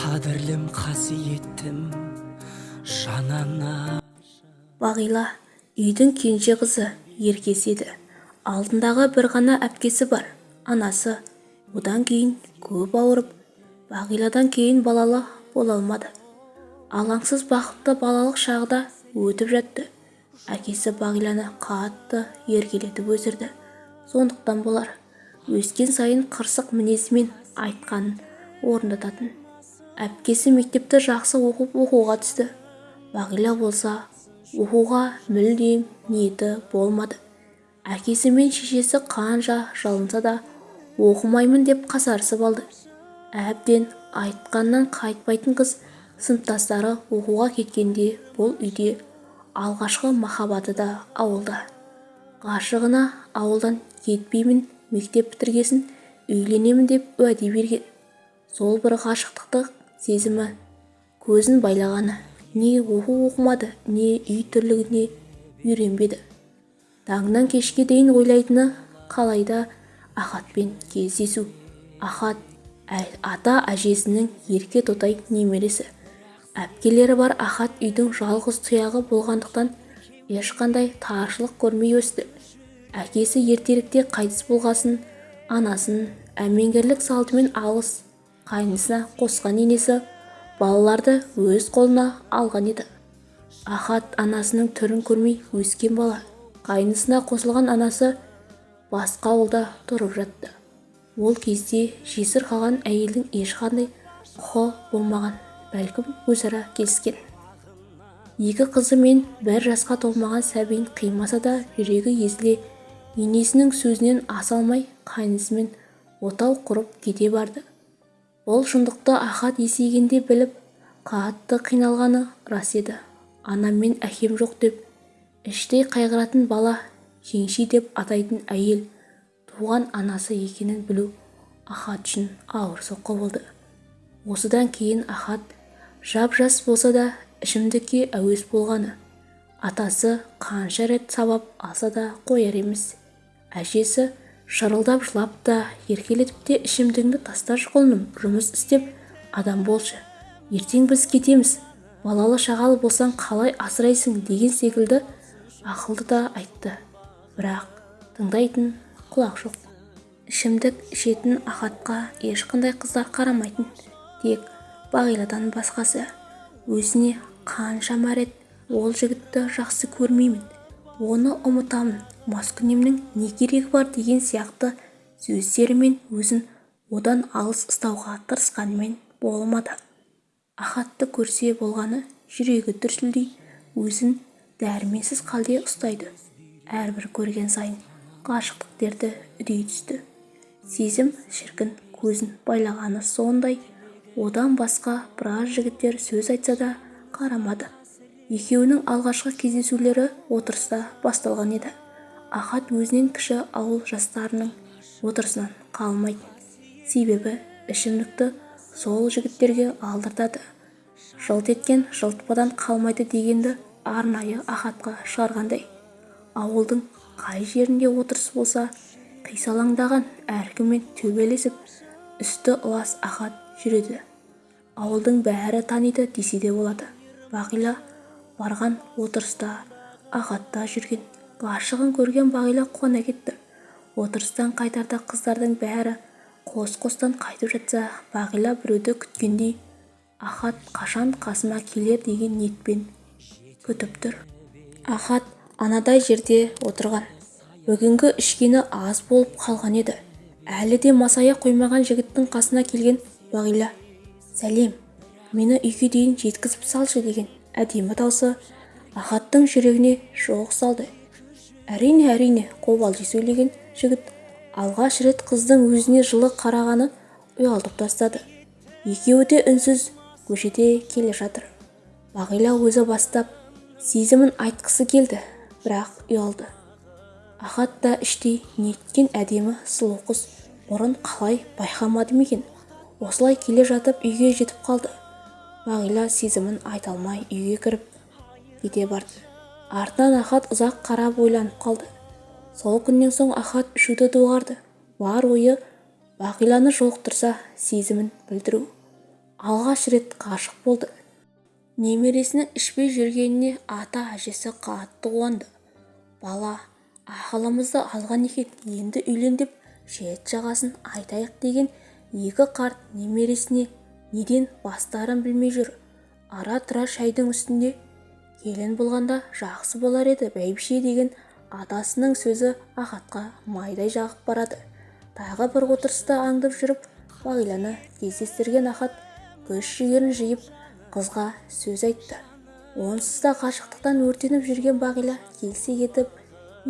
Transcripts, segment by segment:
қадірлім қасиеттім жанана. Бағила үйдің кенже қызы еркесі еді. Алдындағы бір ғана әпкесі бар анасы. Одан кейін көп ауырып бағиладан кейін балалы бола алмады. Алаңсыз бақытты балалық шағы да өтіп жатты. Әкесі бағиланы қатты еркелетіп өсірді. Сондықтан болар өскен сайын қырсық мінезімен айтқанын орындататын. Әпкесі мектепті жақсы оқып оқуға түсті. Бағила болса оқуға мүлдем ниеті болмады. Әкесі мен шешесі қанша жалынса да оқымаймын деп қасарысып алды. Әбден айтқаннан қайтпайтын қыз сыныптастары оқуға кеткенде бұл үйде алғашқы махаббаты да ауылда. Ғашығына ауылдан кетпеймін мектеп бітіргесін үйленемін деп уәде берген. Сол бір ғашықтықты сезімі. Көзін байлағаны. Не оқу оқымады не үй тірлігіне үйренбеді. Таңнан кешке дейін ойлайтыны қалайда ахатпен кездесу. Ахат ата әжесінің ерке тотай немересі. Әпкелері бар ахат үйдің жалғыз тұяғы болғандықтан ешқандай таршылық көрмей өсті. Әкесі ертеректе қайтыс болғасын анасын әмеңгерлік салтымен алыс қайнысына қосқан енесі балаларды өз қолына алған еді. Ахат анасының түрін көрмей өскен бала қайнысына қосылған анасы басқа ауылда тұрып жатты. Ол кезде жесір қалған әйелдің ешқандай құқы болмаған бәлкім өзара келіскен. Екі қызы мен бір жасқа толмаған сәбиін қимаса да жүрегі езіле енесінің сөзінен аса алмай қайнысымен отау құрып кете барды. Ол шындықты ахат есейгенде біліп қатты қиналғаны рас еді. Анам мен әкем жоқ деп іштей қайғыратын бала жеңшей деп атайтын әйел туған анасы екенін білу ахат үшін ауыр соққы болды. Осыдан кейін ахат жап-жас болса да ішімдікке әуес болғаны атасы қанша рет сабап алса да қояр емес. Әжесі шырылдап жылап та еркелетіп те ішімдігіңді тасташы құлыным жұмыс істеп адам болшы. Ертең біз кетеміз. Балалы шағалы болсаң қалай асырайсың деген секілді ақылды да айтты. Бірақ тыңдайтын құлақ жоқ. Ішімдік ішетін ахатқа ешқандай қыздар қарамайтын тек бағиладан басқасы. Өзіне қаншама рет ол жігітті жақсы көрмеймін. Оны ұмытамын. Маскүнемнің не керегі бар деген сияқты сөздерімен өзін одан алыс ұстауға тырысқанымен болмады. Ахатты көрсе болғаны жүрегі дүрсілдей өзін дәрменсіз қалде ұстайды. Әрбір көрген сайын ғашықтық дерті үдей түсті. Сезім шіркін көзін байлағаны сондай. Одан басқа біраз жігіттер сөз айтса да қарамады. Екеуінің алғашқы кездесулері отырыста басталған еді. Ахат өзінен кіші ауыл жастарының отырысынан қалмайтын. Себебі ішімдікті сол жігіттерге алдыртады. Жылт еткен жылтпадан қалмайды дегенді арнайы ахатқа шығарғандай. Ауылдың қай жерінде отырыс болса қисалаңдаған әркіммен төбелесіп үсті ұлас ахат жүреді. Ауылдың бәрі таниды десе де болады. Бағила барған отырыста ағатта жүрген. Ғашығын көрген бағила қуана кетті. Отырыстан қайтарда қыздардың бәрі қос-қостан қайтып жатса бағила біреуді күткендей ахат қашан қасыма келер? деген ниетпен күтіп тұр. Ахат анадай жерде отырған. Бүгінгі ішкені аз болып қалған еді. Әлі де масая қоймаған жігіттің қасына келген бағила сәлем мені үйге дейін жеткізіп салшы деген әдемі даусы ахаттың жүрегіне шоқ салды. Әрине әрине қобалжи сөйлеген жігіт. Алғаш рет қыздың өзіне жылы қарағаны ұялтып тастады. Екеуі де үнсіз көшеде келе жатыр. Бағила өзі бастап сезімін айтқысы келді бірақ ұялды. Ахат та іштей неткен әдемі сұлу қыз. Бұрын қалай байқамады ма екен? Осылай келе жатып үйге жетіп қалды. Бағила сезімін айта алмай үйге кіріп кете барды. Артынан ахат ұзақ қарап ойланып қалды. Сол күннен соң ахат ішуді доғарды. Бар ойы бағиланы жолықтырса сезімін білдіру. Алғаш рет ғашық болды. Немересінің ішпей жүргеніне ата-әжесі қатты қуанды. Бала ақылымызды алған екен енді үйлен деп шет-жағасын айтайық деген екі қарт немересіне неден бастарын білмей жүр. Ара-тұра шайдың үстінде келін болғанда жақсы болар еді бәйбіше деген атасының сөзі ахатқа майдай жағып барады. Тағы бір отырыста аңдып жүріп бағиланы кездестірген ахат күш-жігерін жиып қызға сөз айтты. Онсыз да ғашықтықтан өртеніп жүрген бағила келсе кетіп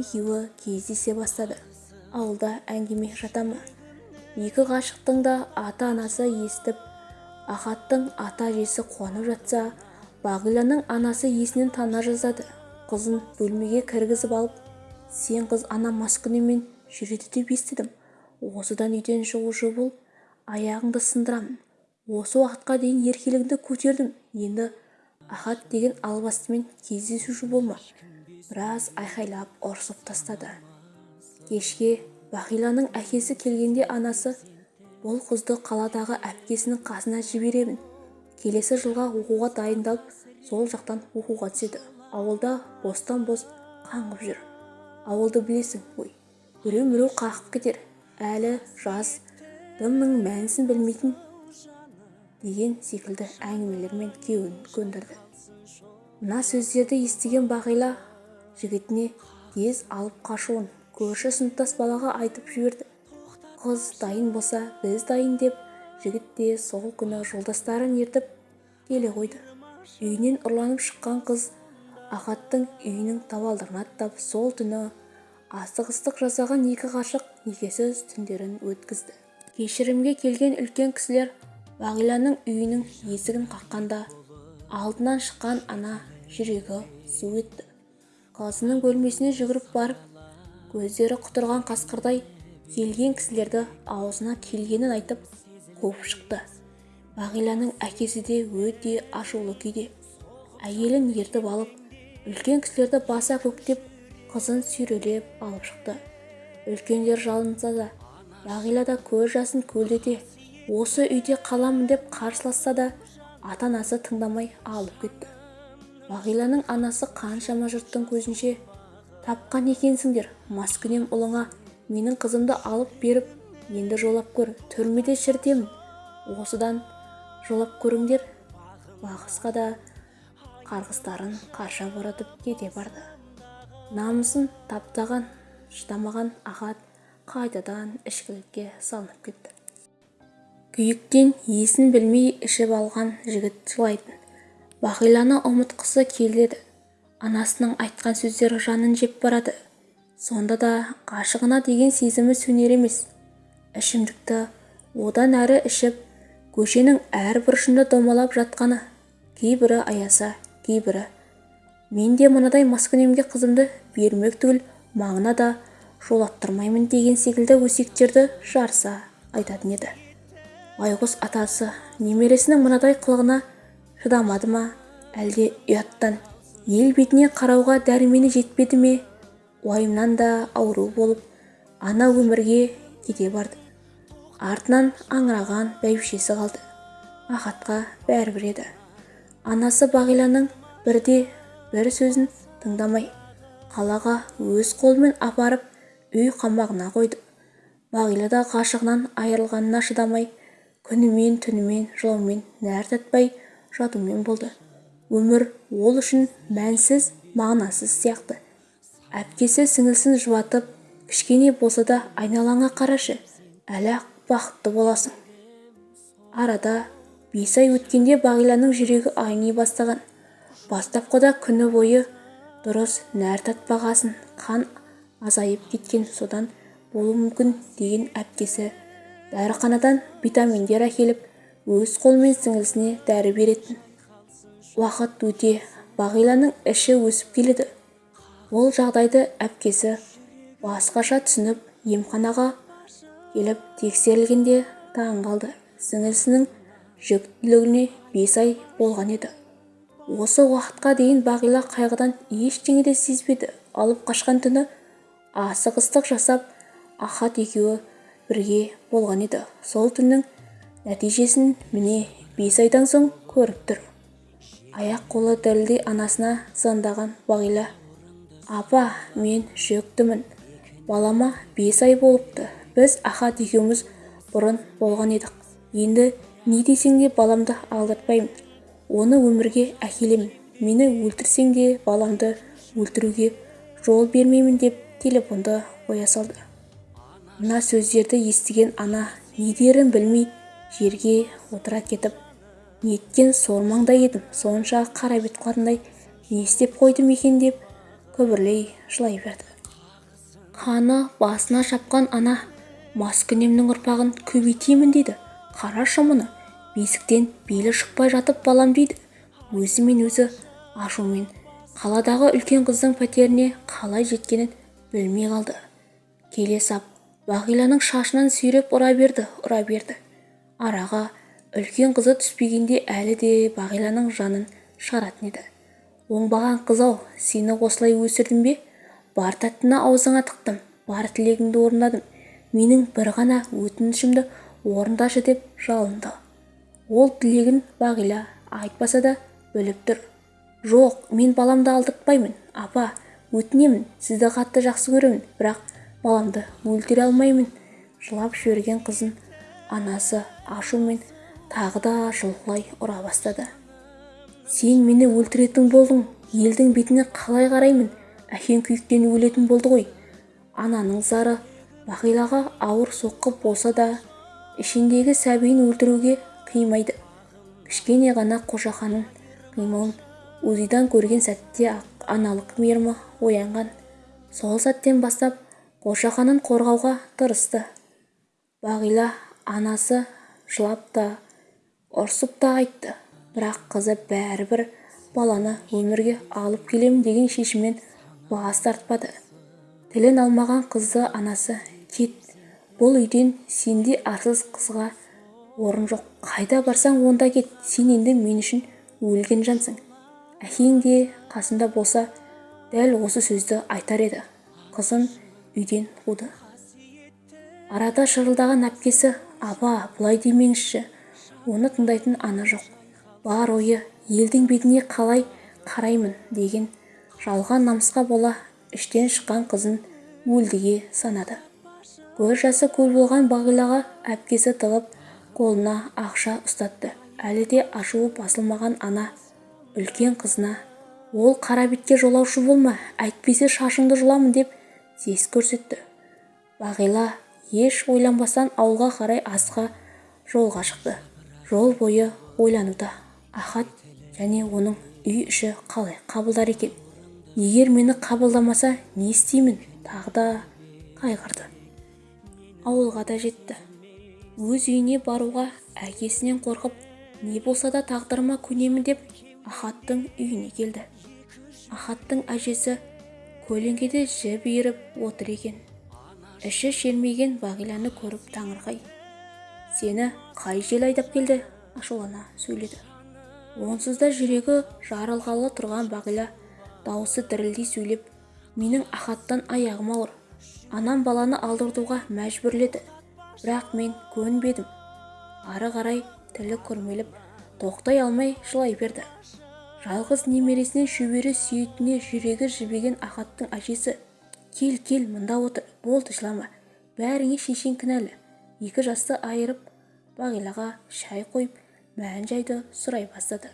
екеуі кездесе бастады. Ауылда әңгіме жата ма екі ғашықтың да ата-анасы естіп ахаттың ата-әжесі қуанып жатса бағиланың анасы есінен тана жаздады қызын бөлмеге кіргізіп алып сен қыз ана маскүнеммен жүреді деп естідім. Осыдан үйден шығушы бол аяғыңды сындырамын. Осы уақытқа дейін еркелігіңді көтердім. Енді ахат деген албастымен кездесуші болма біраз айқайлап ұрсып тастады. Кешке бағиланың әкесі келгенде анасы бұл қызды қаладағы әпкесінің қасына жіберемін. Келесі жылға оқуға дайындалып сол жақтан оқуға түседі. Ауылда бостан-бос қаңғып жүр. Ауылды білесің ғой біреу-міреу қағып кетер. Әлі жас дымның мәнісін білмейтін деген секілді әңгімелермен күйеуін көндірді. Мына сөздерді естіген бағила жігітіне тез алып қашуын көрші сыныптас балаға айтып жіберді. Қыз дайын болса біз дайын деп жігіт те сол күні жолдастарын ертіп келе қойды. Үйінен ұрланып шыққан қыз ахаттың үйінің табалдырығын аттап сол түні асығыстық жасаған екі ғашық некесіз түндерін өткізді. Кешірімге келген үлкен кісілер бағиланың үйінің есігін қаққанда алдынан шыққан ана жүрегі су етті. Қызының бөлмесіне жүгіріп барып көздері құтырған қасқырдай келген кісілерді аузына келгенін айтып қуып шықты. бағиланың әкесі де өте ашулы күйде. Әйелін ертіп алып үлкен кісілерді баса көктеп қызын сүйрелеп алып шықты. Үлкендер жалынса да бағила да көз жасын көлдете осы үйде қаламын деп қарсыласса да ата-анасы тыңдамай алып кетті. Бағиланың анасы қаншама жұрттың көзінше тапқан екенсіңдер маскүнем ұлыңа менің қызымды алып беріп енді жолап көр түрмеде шіртемін осыдан жолап көріңдер. Бағысқа да қарғыстарын қарша боратып кете барды. Намысын таптаған шыдамаған ахат қайтадан ішкілікке салынып кетті. Күйіктен есін білмей ішіп алған жігіт жылайтын. Бағиланы ұмытқысы келеді. Анасының айтқан сөздері жанын жеп барады. Сонда да ғашығына деген сезімі сөнер емес. Ішімдікті одан әрі ішіп көшенің әр бұрышында домалап жатқаны кейбірі аяса кейбірі. Мен де мынадай маскүнемге қызымды бермек түгіл маңына да жолаттырмаймын деген секілді өсектерді жарыса айтатын еді. Байғұс атасы немересінің мынадай қылығына шыдамады ма? Әлде ұяттан ел бетіне қарауға дәрмені жетпеді ме? Уайымнан да ауру болып ана өмірге кете барды. Артынан аңыраған бәйбішесі қалды. Ахатқа бәрібір еді. Анасы бағиланың бірде бір сөзін тыңдамай қалаға өз қолымен апарып үй қамағына қойды. Бағила да ғашығынан айырылғанына шыдамай күнімен түнімен жылаумен нәр татпай жатумен болды. Өмір ол үшін мәнсіз мағынасыз сияқты. Әпкесі сіңілсін жұбатып кішкене болса да айналаңа қарашы әлі-ақ бақытты боласың. Арада бес ай өткенде бағиланың жүрегі айни бастаған. Бастапқыда күні бойы дұрыс нәр татпағасын қан азайып кеткен содан болуы мүмкін деген әпкесі дәріханадан витаминдер әкеліп өз қолымен сіңілісіне дәрі беретін. Уақыт өте бағиланың іші өсіп келеді. Ол жағдайды әпкесі басқаша түсініп емханаға келіп тексерілгенде таң қалды. Сіңілісінің жүктілігіне бес ай болған еді. Осы уақытқа дейін бағила қайғыдан ештеңе де сезбеді. Алып қашқан түні асығыстық жасап ахат екеуі бірге болған еді. Сол түннің нәтижесін міне бес айдан соң көріп тұр. Аяқ-қолы дірілдей анасына звондаған бағила апа мен жүктімін. Балама бес ай болыпты. Біз ахат екеуміз бұрын болған едік. Енді не десең де баламды алдыртпаймын оны өмірге әкелемін. Мені өлтірсең де баламды өлтіруге жол бермеймін деп телефонды қоя салды. Мына сөздерді естіген ана не дерін білмей жерге отыра кетіп неткен сормаңда едім сонша қара бет қылатындай не істеп қойдым екен? деп күбірлей жылай берді. Қаны басына шапқан ана маскүнемнің ұрпағын көбейтемін дейді қарашы мұны бесіктен белі шықпай жатып балам дейді. Өзімен өзі ашумен. Қаладағы үлкен қыздың пәтеріне қалай жеткенін білмей қалды. Келе сап бағиланың шашынан сүйреп ұра берді ұра берді. Араға үлкен қызы түспегенде әлі де бағиланың жанын шығаратын еді. Оңбаған қыз-ау сені осылай өсірдім бе? Бар тәттіні аузыңа тықтым бар тілегіңді орындадым. Менің бір ғана өтінішімді орындашы деп жалынды. Ол тілегін бағила айтпаса да біліп тұр. Жоқ мен баламды алдыртпаймын апа. Өтінемін сізді қатты жақсы көремін бірақ баламды өлтіре алмаймын жылап жіберген қызын анасы ашумен тағы да жұлқылай ұра бастады. Сен мені өлтіретін болдың елдің бетіне қалай қараймын? Әкең күйіктен өлетін болды ғой. Ананың зары бағилаға ауыр соққы болса да ішіндегі сәбиін өлтіруге қимайды. Кішкене ғана қошақанын қимылын узидан көрген сәтте-ақ аналық мейірімі оянған. Сол сәттен бастап қошақанын қорғауға тырысты. Бағила анасы жылап та ұрсып та айтты. Бірақ қызы бәрібір баланы өмірге алып келемін деген шешіммен бас тартпады. Тілін алмаған қызды анасы кет. Бұл үйден сендей арсыз қызға орын жоқ. Қайда барсаң онда кет. Сен енді мен үшін өлген жансың. Әкең де қасында болса дәл осы сөзді айтар еді. Қызын үйден қуды. Арада шырылдаған әпкесі апа бұлай демеңізші. Оны тыңдайтын ана жоқ. Бар ойы елдің бетіне қалай қараймын деген жалған намысқа бола іштен шыққан қызын өлдіге санады. Көз жасы көл болған бағилаға әпкесі тығып қолына ақша ұстатты. Әлі де ашуы басылмаған ана үлкен қызына ол қара бетке жолаушы болма әйтпесе шашыңды жұламын деп сес көрсетті. Бағила еш ойланбастан ауылға қарай асқа жолға шықты. Жол бойы ойлануда. Ахат және оның үй іші қалай қабылдар екен? Егер мені қабылдамаса не істеймін? тағы да қайғырды. Ауылға да жетті. Өз үйіне баруға әкесінен қорқып не болса да тағдырыма көнемін деп ахаттың үйіне келді. Ахаттың әжесі көлеңкеде жіп иіріп отыр екен. Іші шермиген бағиланы көріп таңырқай. Сені қай жел айдап келді? ашулана сөйледі. Онсыз да жүрегі жарылғалы тұрған бағила дауысы дірілдей сөйлеп менің ахаттан аяғым ауыр. Анам баланы алдыртуға мәжбүрледі. Бірақ мен көнбедім. Ары қарай тілі күрмеліп тоқтай алмай жылай берді. Жалғыз немересінен шөбере сүйетіне жүрегі жібеген ахаттың әжесі кел кел мында отыр болды жылама бәріңе шешең кінәлі екі жасты айырып бағилаға шай қойып мән-жайды сұрай бастады.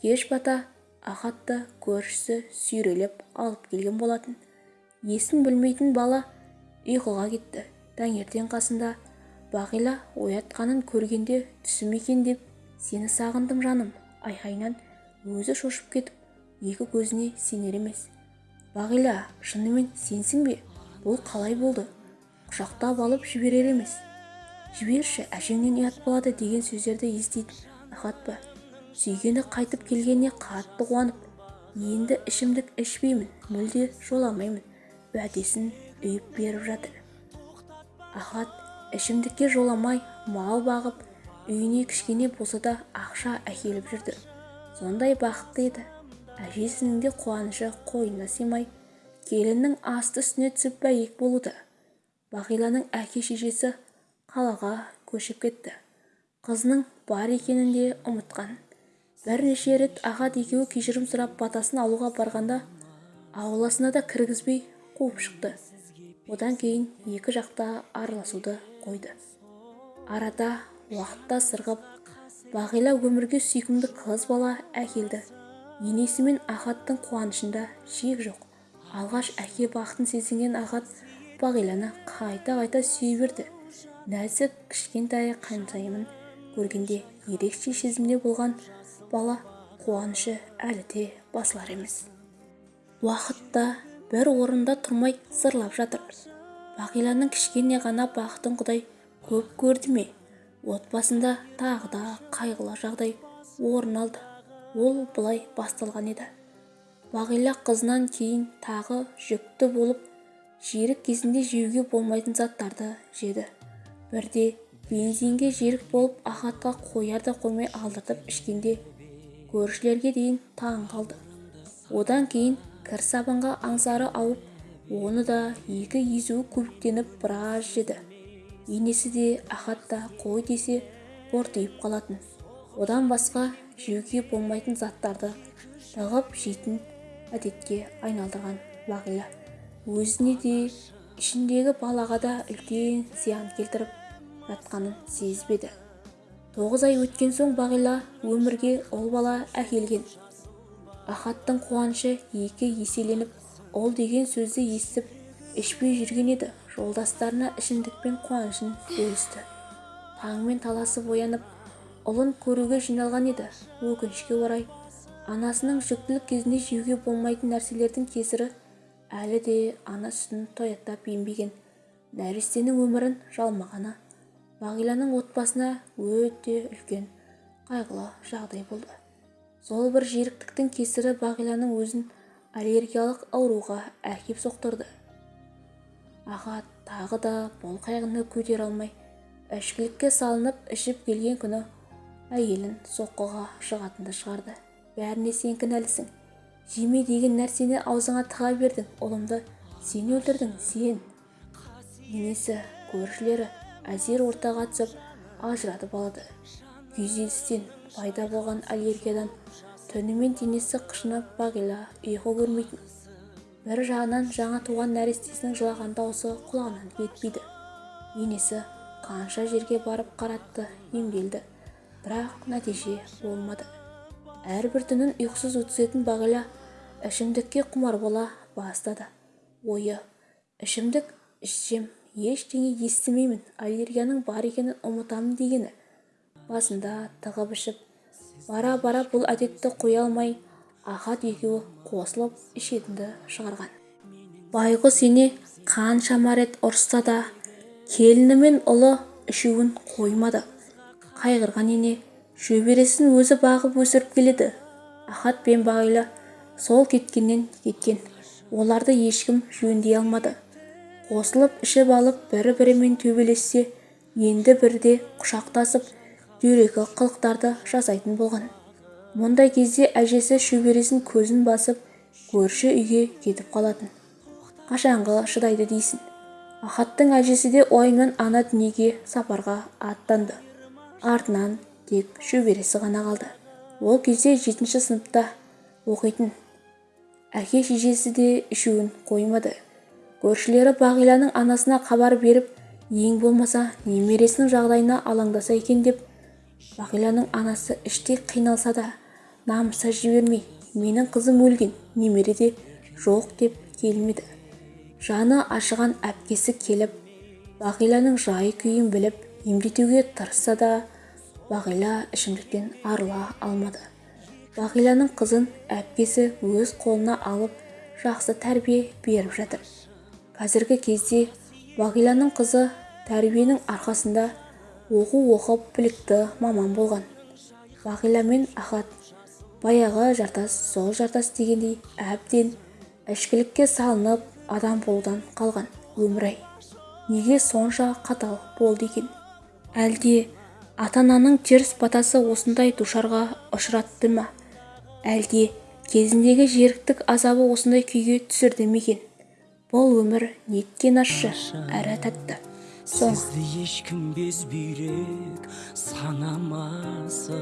Кеш бата ахатты көршісі сүйрелеп алып келген болатын. Есін білмейтін бала ұйқыға кетті. Таңертең қасында бағила оятқанын көргенде түсім екен деп сені сағындым жаным. Айқайынан өзі шошып кетіп екі көзіне сенер емес. Бағила шынымен сенсің бе? Бұл қалай болды? Құшақтап алып жіберер емес. Жіберші әжеңнен ұят болады деген сөздерді еститін ахат па? Сүйгені қайтып келгеніне қатты қуанып енді ішімдік ішпеймін мүлде жоламаймын уәдесін үйіп беріп жатыр. Ахат ішімдікке жоламай мал бағып үйіне кішкене болса да ақша әкеліп жүрді. Сондай бақытты еді. Әжесінің де қуанышы қойнына сыймай келіннің асты-үстіне түсіп бәйек болуда бағиланың әке-шешесі қалаға көшіп кетті. Қызының бар екенін де ұмытқан. Бірнеше рет ахат екеуі кешірім сұрап батасын алуға барғанда ауласына да кіргізбей қуып шықты. Одан кейін екі жақта араласуды қойды. Арада уақытта сырғып бағила өмірге сүйкімді қыз бала әкелді. Енесі мен ахаттың қуанышында шек жоқ. Алғаш әке бақытын сезінген ахат бағиланы қайта-қайта сүйе берді. Нәзік кішкентай қайынсайымын көргенде ерекше сезімде болған бала қуанышы әлі де басылар емес уақыт та бір орында тұрмай зырлап жатыр. Бағиланың кішкене ғана бақытын құдай көп көрді ме? Отбасында тағы да қайғылы жағдай орын алды. Ол былай басталған еді. Бағила қызынан кейін тағы жүкті болып жерік кезінде жеуге болмайтын заттарды жеді. Бірде бензинге жерік болып ахатқа қояр да қоймай алдыртып ішкенде көршілерге дейін таң қалды. Одан кейін кір сабанға аңсары ауып оны да екі езуі көбіктеніп біраз жеді. Енесі де ахат та қой десе бортиып қалатын. Одан басқа жеуге болмайтын заттарды тығып жейтін әдетке айналдырған бағила өзіне де ішіндегі балаға да үлкен зиян келтіріп жатқанын сезбеді. Тоғыз ай өткен соң бағила өмірге ұл бала әкелген. Ахаттың қуанышы екі еселеніп ұл деген сөзді естіп ішпей жүрген еді. Жолдастарына ішімдікпен қуанышын бөлісті. Таңмен таласып оянып ұлын көруге жиналған еді. Өкінішке орай анасының жүктілік кезінде жеуге болмайтын нәрселердің кесірі әлі де ана сүтін тояттап ембеген. Нәрестенің өмірін жалмағаны бағиланың отбасына өте үлкен қайғылы жағдай болды. Сол бір жеріктіктің кесірі бағиланың өзін аллергиялық ауруға әкеп соқтырды. Аға тағы да бұл қайғыны көтере алмай ішкілікке салынып ішіп келген күні әйелін соққыға жығатынды шығарды. Бәріне сен кінәлісің. Жеме деген нәрсені аузыңа тыға бердің. Ұлымды сен өлтірдің сен! Енесі көршілері әзер ортаға түсіп ажыратып алды күйзелістен пайда болған аллергиядан түнімен денесі қышынып бағила ұйқы көрмейтін. Бір жағынан жаңа туған нәрестесінің жылаған дауысы құлағынан кетпейді. Енесі қанша жерге барып қаратты емделді. Бірақ нәтиже болмады. Әрбір түнін ұйқысыз өткізетін бағила ішімдікке құмар бола бастады. Ойы ішімдік ішсем ештеңе естімеймін аллергияның бар екенін ұмытамын дегені басында тығып ішіп бара-бара бұл әдетті қоя алмай ахат екеуі қосылып ішетінді шығарған. Байғұс ене қаншама рет ұрысса да келіні мен ұлы ішуін қоймады. Қайғырған ене шөбересін өзі бағып өсіріп келеді. Ахат пен бағила сол кеткеннен кеткен. Оларды ешкім жөндей алмады. Қосылып ішіп алып бір-бірімен төбелессе енді бірде құшақтасып дөрекі қылықтарды жасайтын болған. Мұндай кезде әжесі шөбересін көзін басып көрші үйге кетіп қалатын. Қашанғы шыдайды дейсің? Ахаттың әжесі де уайымнан ана дүниеге сапарға аттанды. Артынан тек шөбересі ғана қалды. Ол кезде жетінші сыныпта оқитын. Әке-шешесі де ішуін қоймады. Көршілері бағиланың анасына хабар беріп ең болмаса немересінің жағдайына алаңдаса екен деп бағиланың анасы іштей қиналса да намыса жібермей менің қызым өлген немере де жоқ деп келмеді жаны ашыған әпкесі келіп бағиланың жай-күйін біліп емдетуге тырысса да бағила ішімдіктен арыла алмады бағиланың қызын әпкесі өз қолына алып жақсы тәрбие беріп жатыр. Қазіргі кезде бағиланың қызы тәрбиенің арқасында оқу оқып білікті маман болған. Бағила мен ахат баяғы жартас сол жартас дегендей әбден ішкілікке салынып адам болудан қалған өмір-ай неге сонша қатал болды екен? Әлде ата-ананың теріс батасы осындай душарға ұшыратты ма? Әлде кезіндегі жеріктік азабы осындай күйге түсірді ме екен? Бұл өмір неткен ащы әрі тәтті. Сізді ешкім безбүйрек санамасын